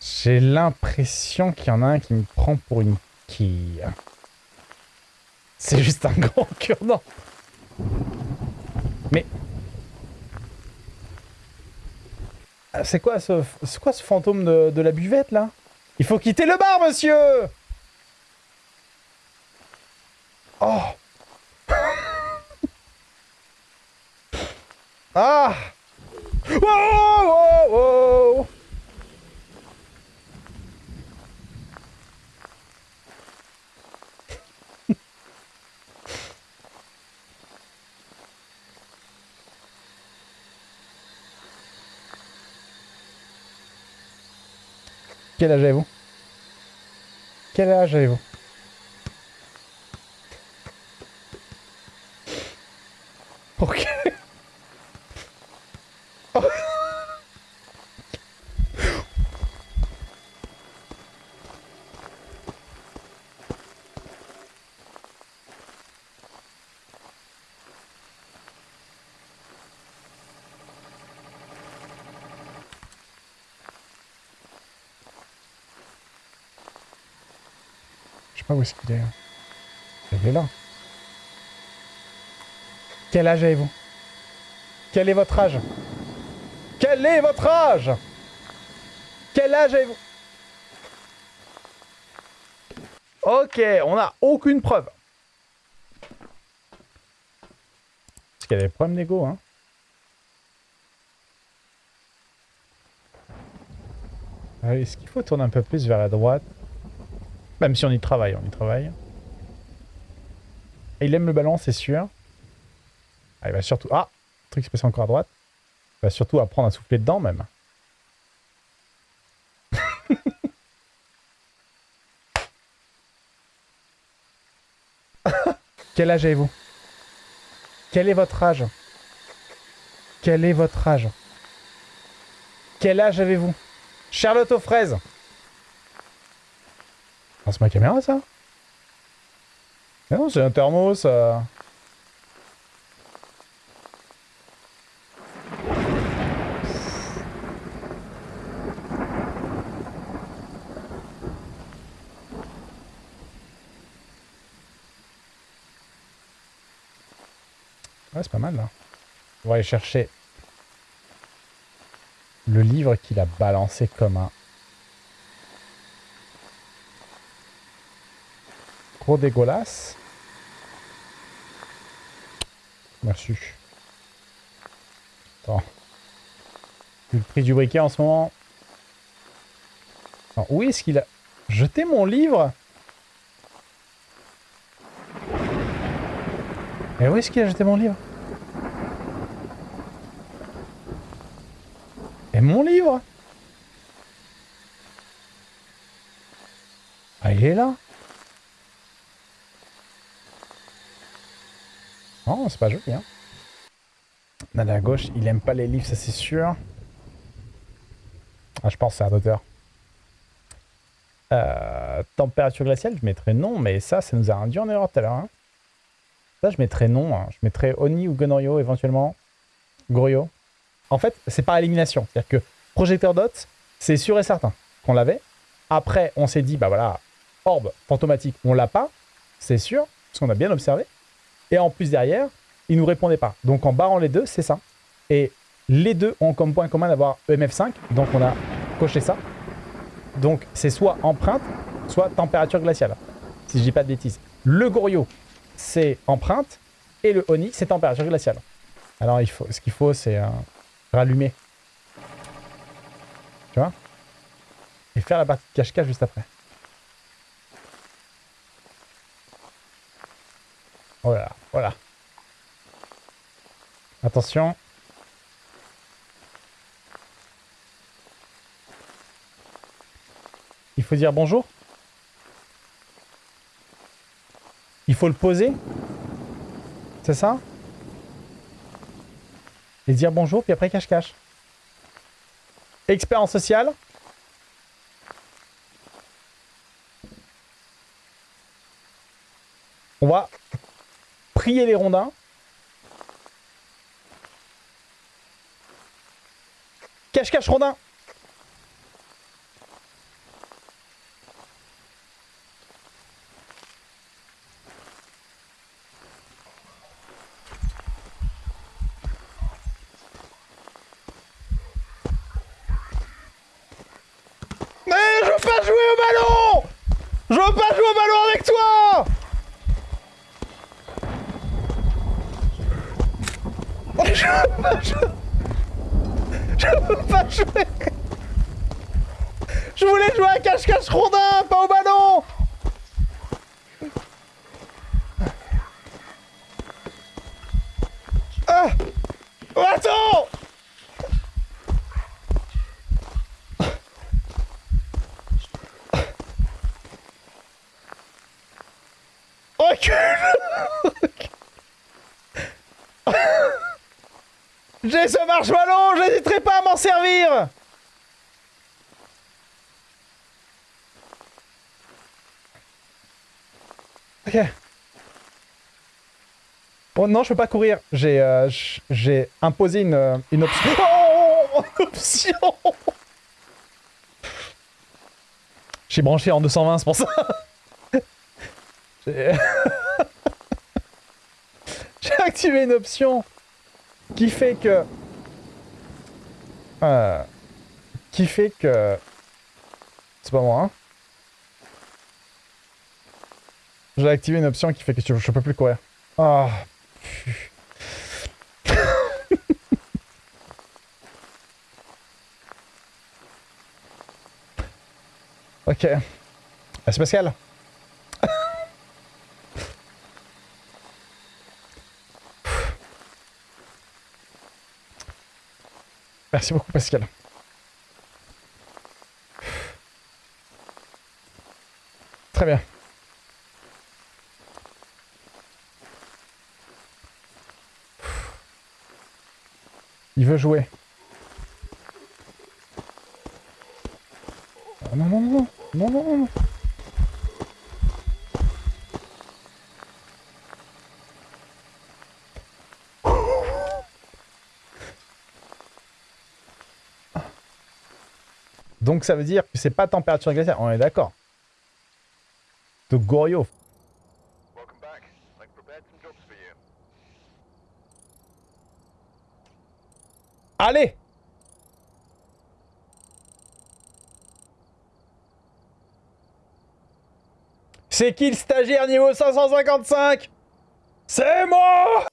J'ai l'impression qu'il y en a un qui me prend pour une quille. C'est juste un grand cure-dent. Mais... Ah, C'est quoi ce, quoi ce fantôme de, de la buvette là? Il faut quitter le bar, monsieur Oh Ah Wow, wow, wow. Quel âge avez-vous? Quel âge avez-vous? Ok. Sais pas où est-ce qu'il est. Il est là. Quel âge avez-vous? Quel est votre âge? Quel est votre âge? Quel âge avez-vous? Ok, on n'a aucune preuve. Parce qu'il y a des problèmes d'ego, hein. Ah, Est-ce qu'il faut tourner un peu plus vers la droite? Même si on y travaille, on y travaille. Et il aime le ballon, c'est sûr. Ah, il va surtout... Ah Le truc passe encore à droite. Il va surtout apprendre à souffler dedans, même. Quel âge avez-vous? Quel est votre âge? Quel est votre âge? Quel âge avez-vous? Charlotte aux fraises c'est ma caméra, ça Mais non, c'est un thermos. Ouais, c'est pas mal, là. On va aller chercher le livre qu'il a balancé comme un... Gros dégueulasse. Merci. Attends. Vu le prix du briquet en ce moment. Alors, où est-ce qu'il a jeté mon livre? Et où est-ce qu'il a jeté mon livre? Et mon livre? Ah, il est là Non, c'est pas joli, hein. Là, à gauche, il aime pas les livres, ça c'est sûr. Ah, je pense que c'est à hauteur. Euh, température glaciale, je mettrais non, mais ça, ça nous a induit en erreur tout à l'heure. hein. Ça, je mettrais non. hein. Je mettrais Oni ou Gonorio éventuellement. Gorio. En fait, c'est par élimination. C'est-à-dire que projecteur dot, c'est sûr et certain qu'on l'avait. Après, on s'est dit, bah voilà, orbe fantomatique, on l'a pas. C'est sûr, parce qu'on a bien observé. Et en plus, derrière, il nous répondait pas. Donc, en barrant les deux, c'est ça. Et les deux ont comme point commun d'avoir EMF5. Donc, on a coché ça. Donc, c'est soit empreinte, soit température glaciale. Si je dis pas de bêtises. Le Gorio, c'est empreinte. Et le Oni, c'est température glaciale. Alors, il faut, ce qu'il faut, c'est euh, rallumer. Tu vois? Et faire la partie cache-cache juste après. Voilà. Attention. Il faut dire bonjour. Il faut le poser. C'est ça? Et dire bonjour, puis après cache-cache. Expérience sociale. On va prier les rondins. Cache-cache, Rondin Mais je veux pas jouer au ballon. Je veux pas jouer au ballon avec toi. Je veux pas jouer Je voulais jouer à cache-cache rondin, pas au ballon. Ah. Oh, Attends J'ai ce marche-ballon, j'hésiterai pas à m'en servir Ok. Oh non, je peux pas courir. J'ai euh, j'ai imposé une, euh, une option. Oh, option J'ai branché en 220, c'est pour ça. J'ai activé une option qui fait que... Euh, qui fait que... C'est pas moi, hein J'ai activé une option qui fait que je, peux plus courir. Ah. ok. Ah, Merci beaucoup Pascal. Très bien. Il veut jouer. Ah, non, non, non, non, non, non, non. Donc ça veut dire que c'est pas température glaciaire, on est d'accord. De Goryeo. Welcome back. I've prepared some jobs for you. Allez C'est qui le stagiaire niveau 555 C'est moi